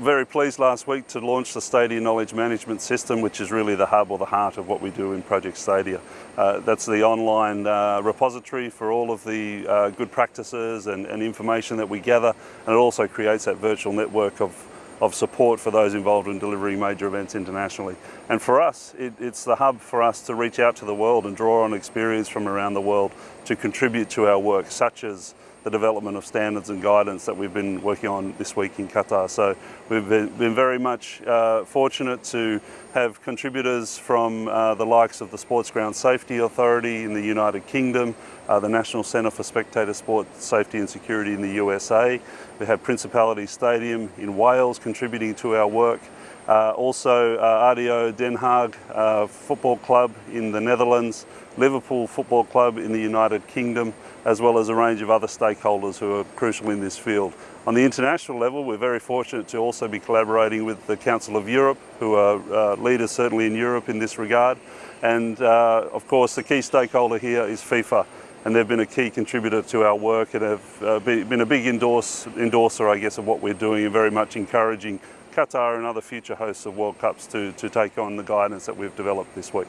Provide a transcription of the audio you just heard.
very pleased last week to launch the Stadia Knowledge Management System, which is really the hub or the heart of what we do in Project Stadia. Uh, that's the online uh, repository for all of the uh, good practices and, and, information that we gather, and it also creates that virtual network of, of support for those involved in delivering major events internationally. And for us, it, it's the hub for us to reach out to the world and draw on experience from around the world to contribute to our work, such as the development of standards and guidance that we've been working on this week in Qatar. So we've been, very much uh, fortunate to have contributors from uh, the likes of the Sports Ground Safety Authority in the United Kingdom, uh, the National Centre for Spectator Sport Safety and Security in the USA. We have Principality Stadium in Wales contributing to our work. Uh, also uh, ADO Den Haag uh, Football Club in the Netherlands, Liverpool Football Club in the United Kingdom, as well as a range of other stakeholders who are crucial in this field. On the international level, we're very fortunate to also be collaborating with the Council of Europe, who are uh, leaders certainly in Europe in this regard. And uh, of course, the key stakeholder here is FIFA. And they've been a key contributor to our work and have uh, been a big endorse, endorser, I guess, of what we're doing and very much encouraging Qatar and other future hosts of World Cups to, to take on the guidance that we've developed this week.